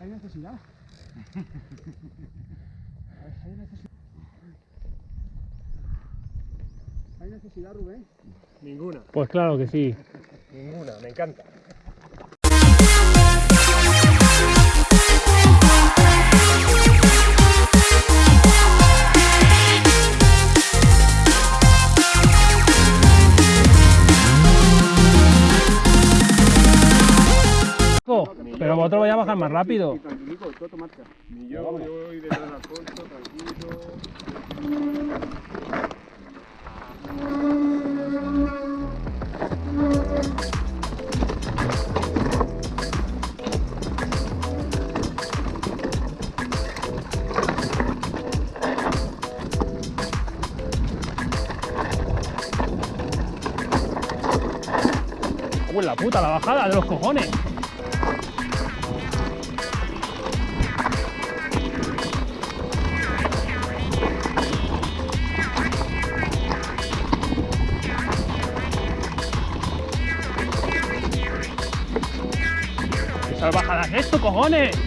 Hay necesidad. Hay necesidad. Hay necesidad, Rubén. Ninguna, Pues claro que sí. ninguna, me encanta. Pero vosotros vais a bajar más rápido. Tranquilico, todo marcha. Ni yo, yo voy detrás de Alfonso, tranquilo. La puta, la bajada de los cojones. Salvajada es esto,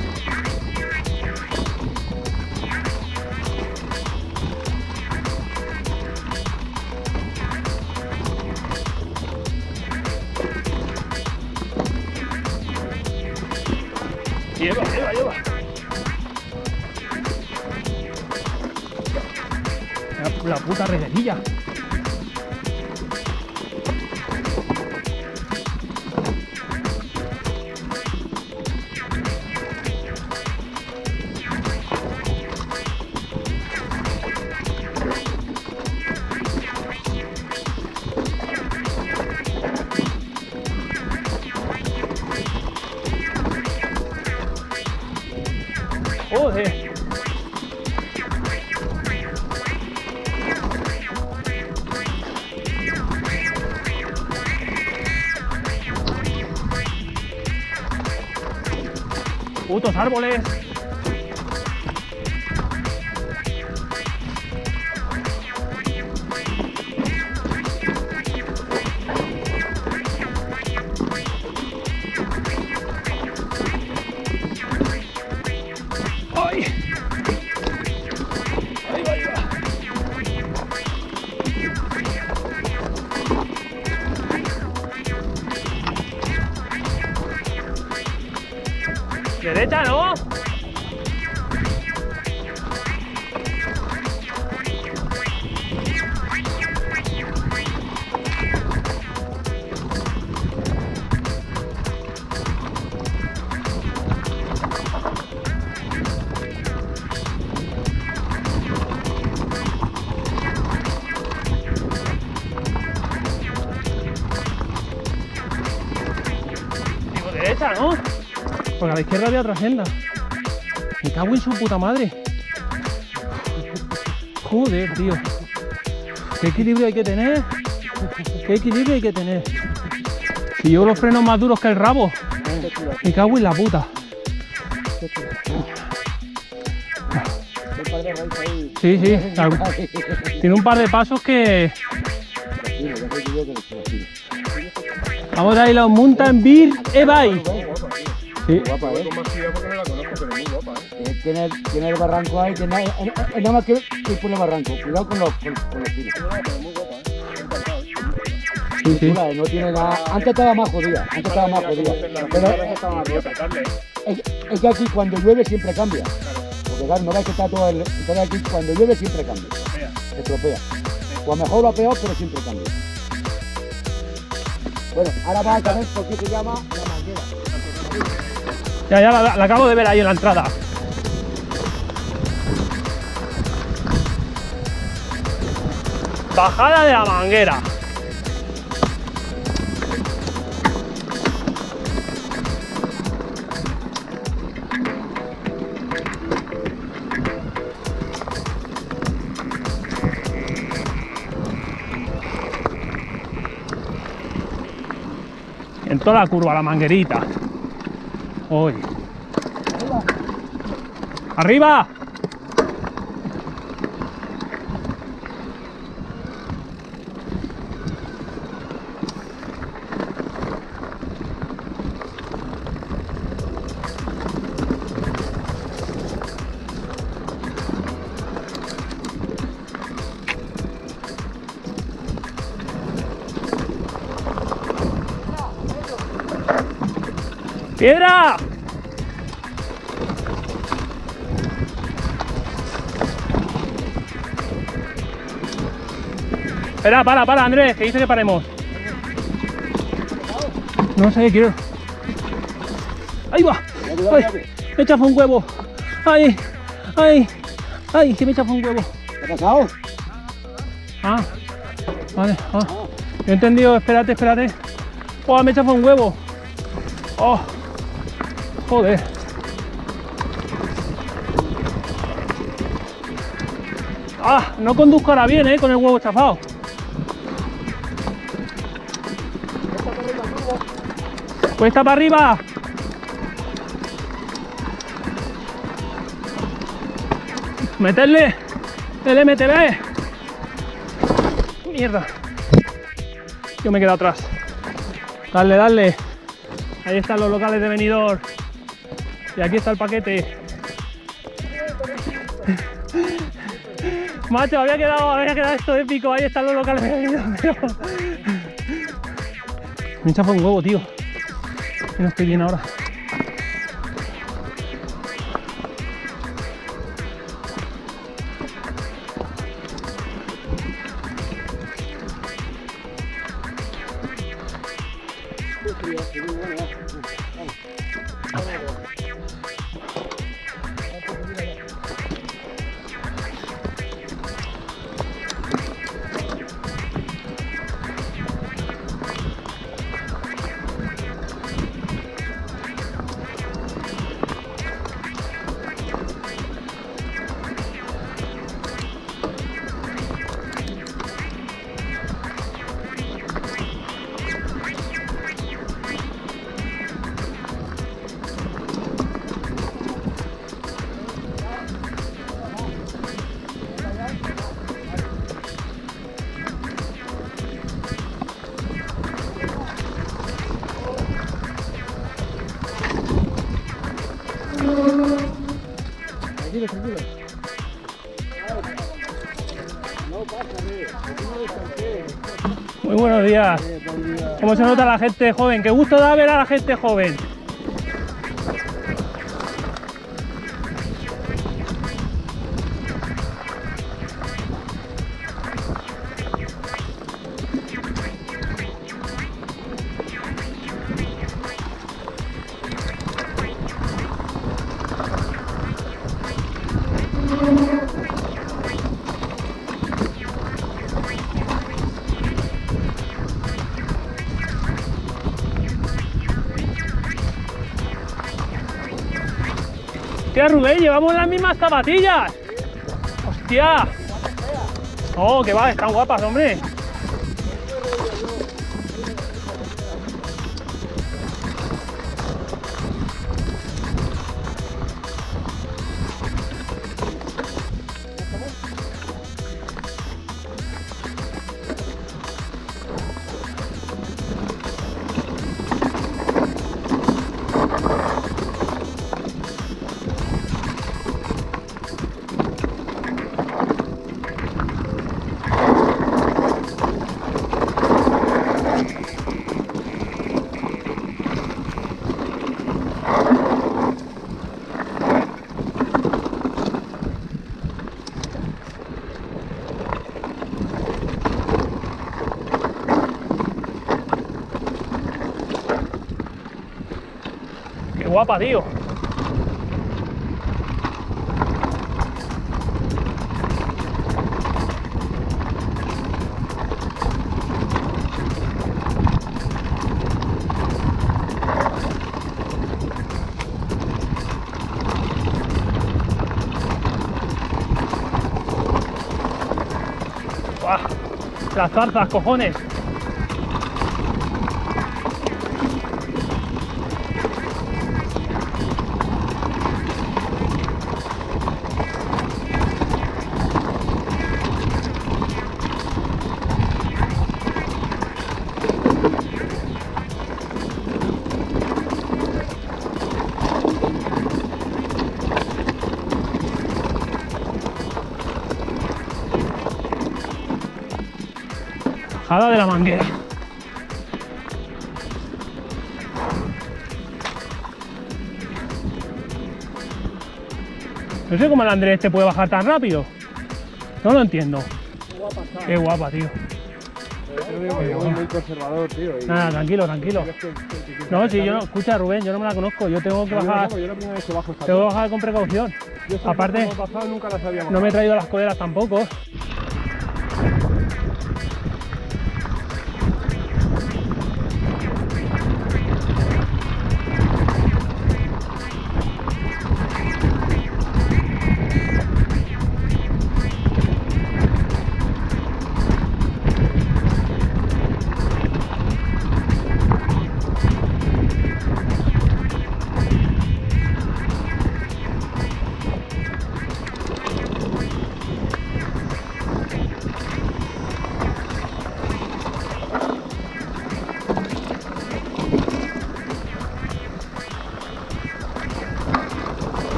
árboles. ろ A la izquierda había otra senda. Me cago en su puta madre. Joder, tío. ¿Qué equilibrio hay que tener? ¿Qué equilibrio hay que tener? Si llevo los frenos más duros que el rabo. Me cago en la puta. Sí, sí. Tiene un par de pasos que... Yo. Vamos a ir a un Mountain Beer e-bike. Sí. Guapa, Voy ¿eh? con más cuidado porque no la conozco, pero muy guapa, ¿eh? Eh, Tiene, tiene el barranco ahí, tiene, es, es- es nada más que ir por el barranco. Cuidado con los, con, con los tiros. No, pero muy guapa, ¿eh? Encantado. Sí, sí. Eh, no tiene nada. Antes estaba más jodida, antes estaba más jodida. Pero ¿eh? Es, es que aquí cuando llueve siempre cambia. Porque claro, no ves que está todo el. Entonces aquí cuando llueve siempre cambia. Se estropea. O a mejor o a peor, pero siempre cambia. Bueno, ahora vas a saber por qué se llama la manguera. Ya, ya la, la acabo de ver ahí en la entrada. Bajada de la manguera. En toda la curva, la manguerita. Hoy. ¡Arriba! Espera, para, para, Andrés, que dice que paremos. No sé, quiero. ¡Ahí va! ¡Ay! Me chafa un huevo. ¡Ay! ¡Ay! ¡Ay! Que me chafa un huevo. ¿Qué ha pasado? Ah, vale. Ah. Yo he entendido, espérate, espérate. Oh, me chafa un huevo. Oh, joder. Ah, no conduzco ahora bien, eh, con el huevo chafado. Cuesta para arriba. Meterle el MTB. Mierda. Yo me he quedado atrás. Dale, dale. Ahí están los locales de venidor. Y aquí está el paquete. Macho, había quedado, había quedado esto épico. Ahí están los locales de venidor. Me chafa un huevo, tío. Que no estoy bien ahora. Muy buenos días. ¿Cómo se nota la gente joven? Qué gusto da ver a la gente joven. Llevamos las mismas zapatillas. Hostia. Oh, que va, están guapas, hombre. Guapa, tío. Las zarzas, cojones. No sé cómo el Andrés este puede bajar tan rápido. No lo entiendo. Qué guapa, tío. Muy conservador, tío. Nada, tranquilo, tranquilo. No, si yo no, escucha Rubén, yo no me la conozco, yo tengo que bajar. Tengo que bajar con precaución. Aparte, no me he traído las coderas tampoco.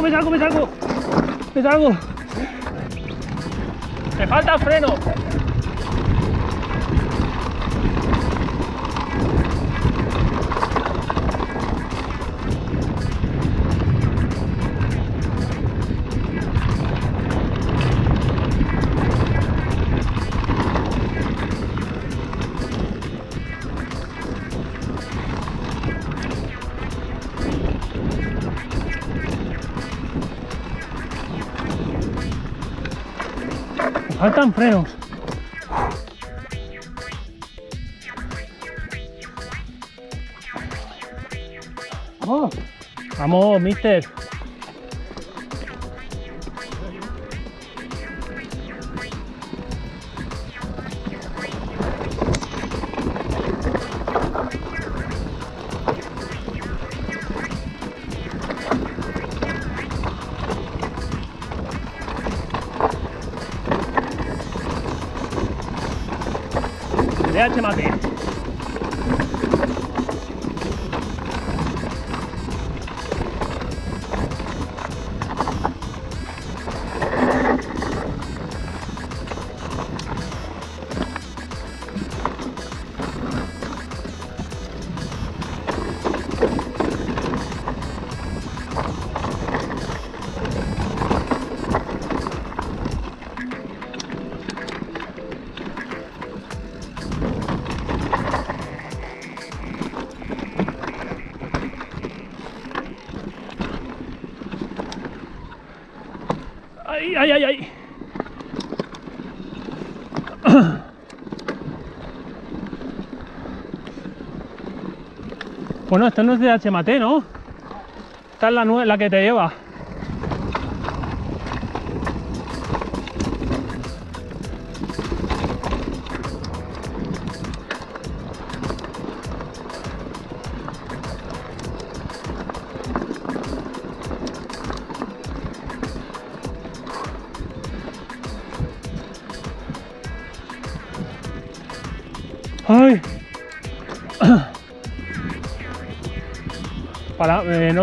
Salgo, me salgo, me salgo, me salgo. Me falta freno. Faltan frenos. ¡Vamos! Vamos, mister. le HMAD. Ay, ay, ay, ay. Bueno, esto no es de HMT, ¿no? Esta es la, la que te lleva.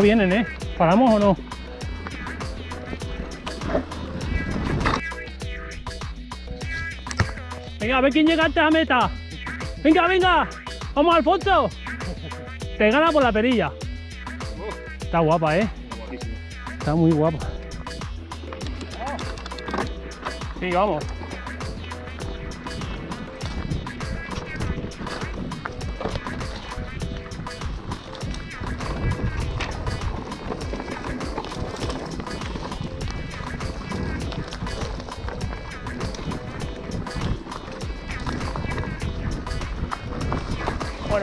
¿Eh? ¿Paramos o no? Venga, a ver quién llega antes a meta. Venga, venga. Vamos, Alfonso. Te gana por la perilla. Está guapa, ¿eh? Está muy guapa. Sí, vamos.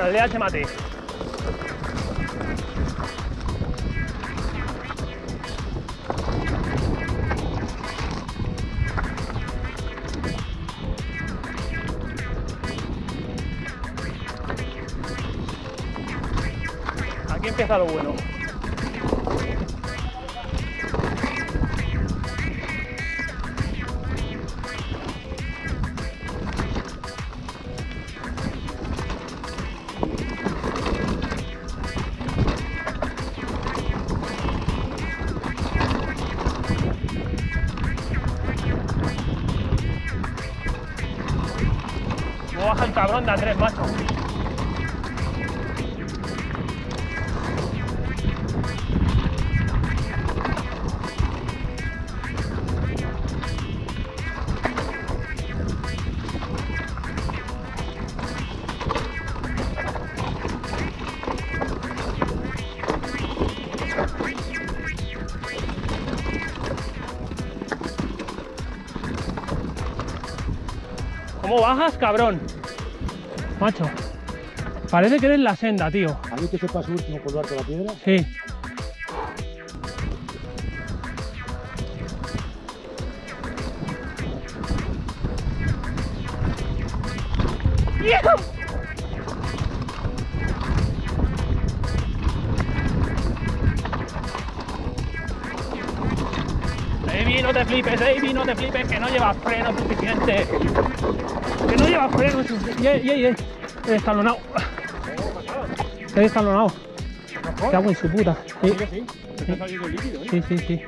El DH mate. Aquí empieza lo bueno. Cabrón de Andrés, macho? ¿Cómo bajas, cabrón? Macho. Parece que eres la senda, tío. ¿A mí que sepa su último colgar con la piedra? Sí. Flipes, baby, no te flipes, que no llevas freno suficiente. Que no llevas freno suficiente. Ey, ey, ey. He destalonado. He destalonado. Cago en su puta. Sí, sí. Sí, sí.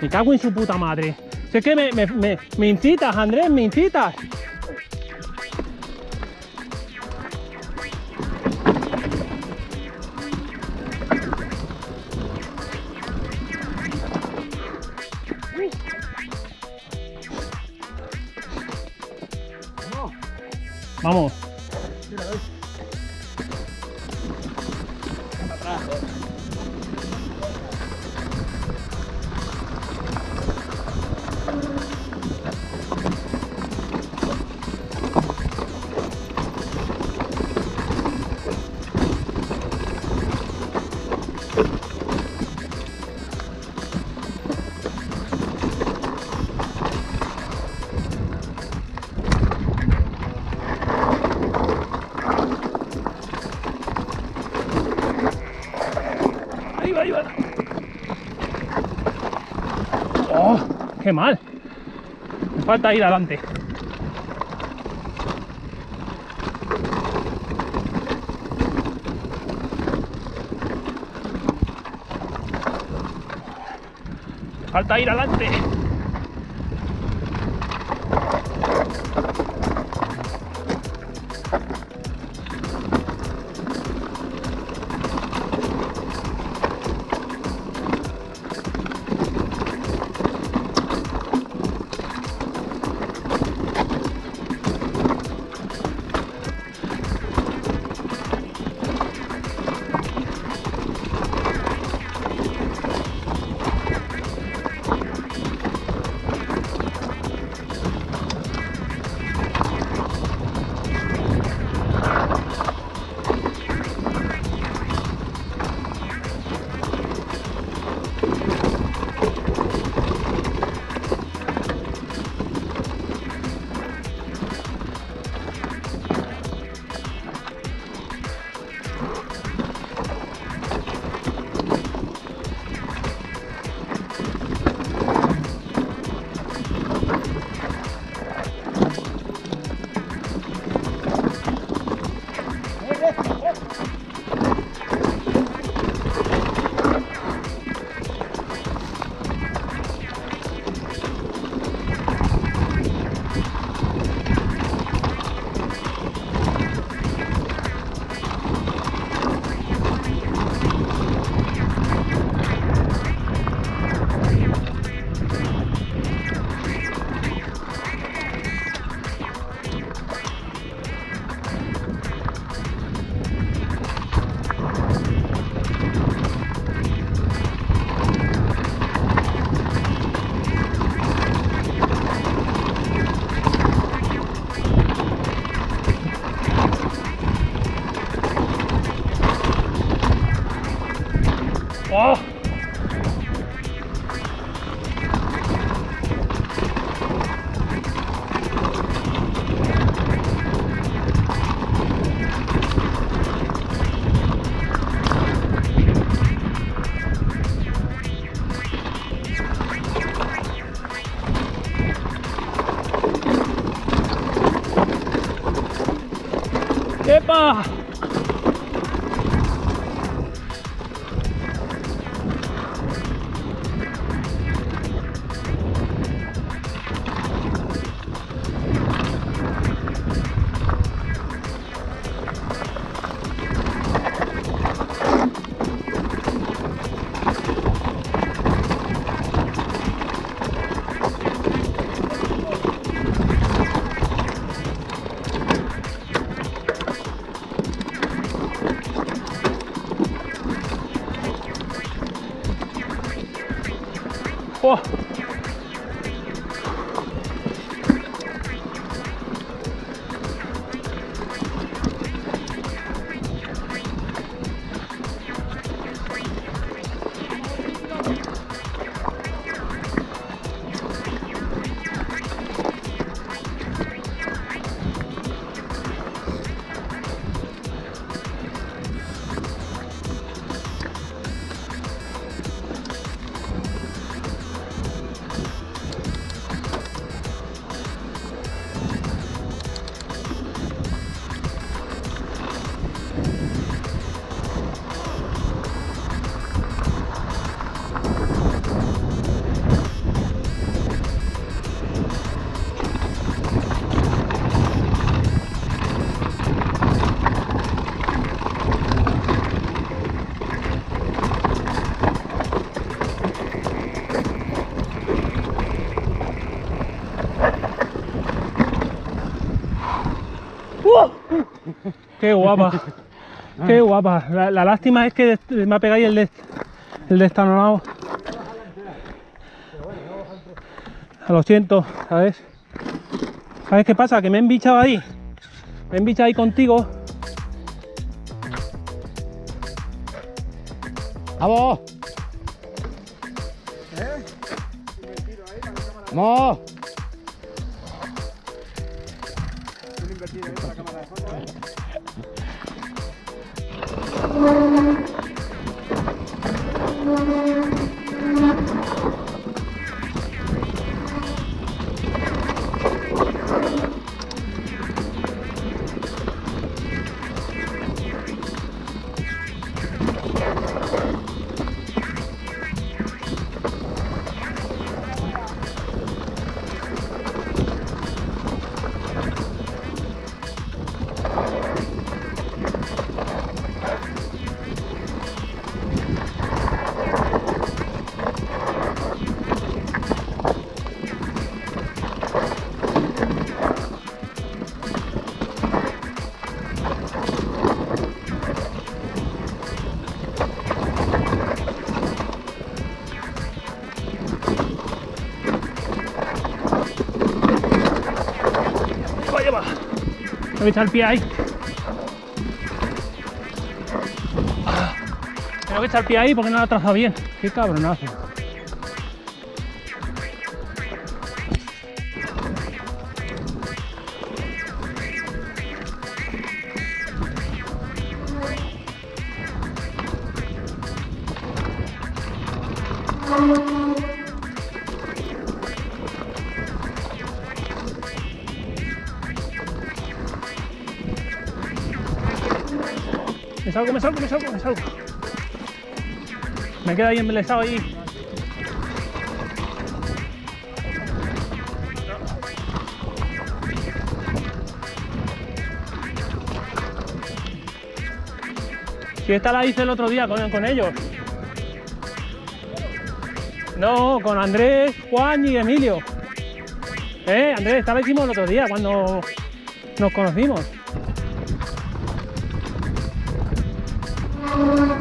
Me cago en su puta madre. Si es que me, me, me, me incitas, Andrés, me incitas. Vamos. ¡Qué mal! Falta ir adelante. Falta ir adelante. ¡Qué guapa! ¡Qué guapa! La, lástima es que me ha pegado el de, el destalonado. Lo siento, ¿sabes? ¿Sabes qué pasa? Que me he embichado ahí. Me he embichado ahí contigo. ¡Vamos! ¡Vamos! A echar el pie ahí. Ah, Tengo que echar el pie ahí porque no lo ha trazado bien. ¡Qué cabronazo! Me salgo, me salgo, me salgo, me salgo. Me queda ahí embelesado ahí. Si esta la hice el otro día con, con ellos. No, con Andrés, Juan y Emilio. Eh, Andrés, esta la hicimos el otro día cuando nos conocimos. Thank you.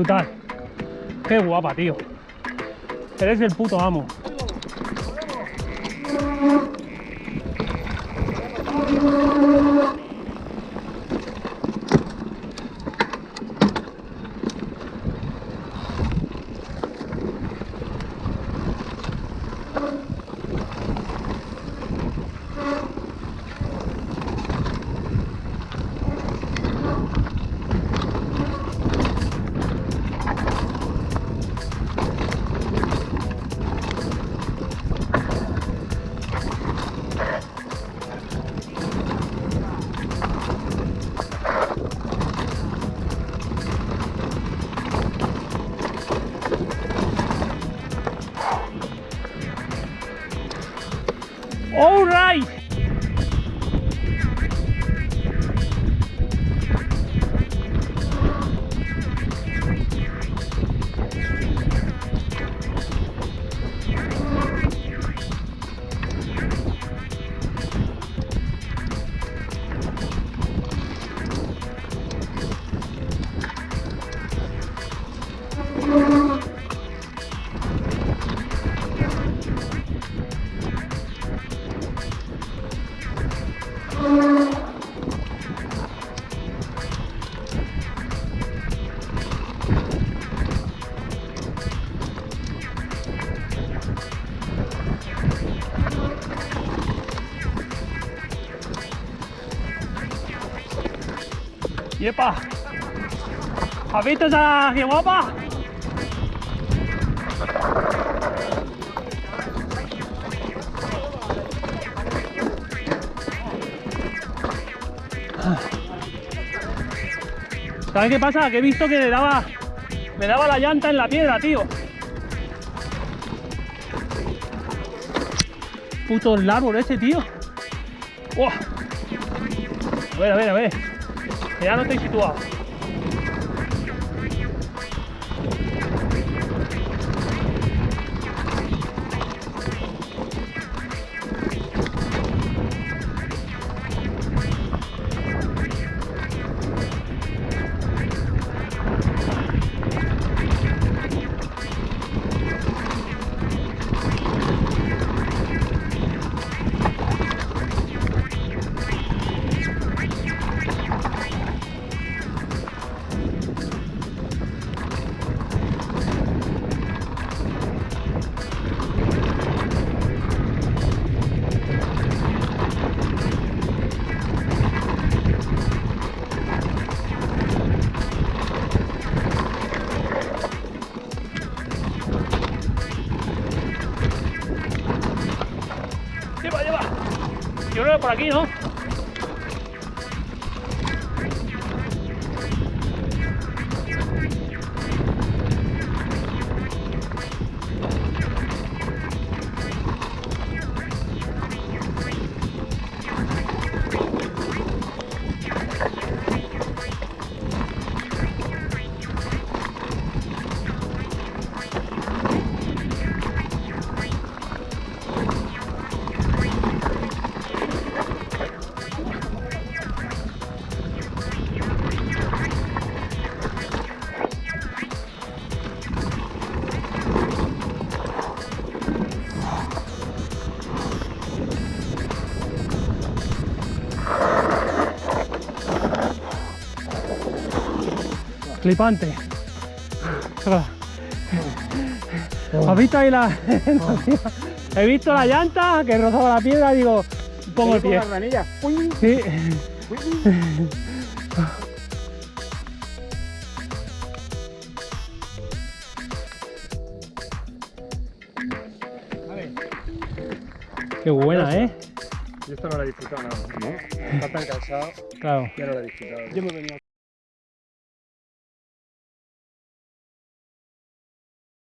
Brutal. Qué guapa, tío. Eres el puto amo. ¡Yepa! ¿Has visto esa qué guapa? ¿Sabes qué pasa? Que he visto que le daba, me daba la llanta en la piedra, tío. Puto el árbol ese, tío. ¡Buah! A ver, a ver, a ver. Que ya no estoy situado. Por aquí, ¿no? Flipante. ¿Has visto ahí la.? He visto la llanta que rozaba la piedra y digo, pongo el pie. Las manillas. ¡Uy! Sí. Qué buena, ¿eh? Yo esto no lo he disfrutado nada. ¿No? Está tan cansado Claro. que no lo he disfrutado. Yo me he venido